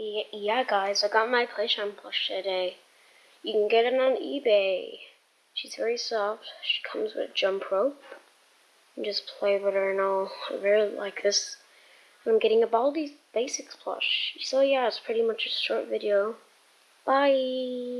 Yeah, guys, I got my Playtime plush eh? today. You can get it on eBay. She's very soft. She comes with a jump rope. And just play with her and all. I really like this. I'm getting a Baldi Basics plush. So yeah, it's pretty much a short video. Bye!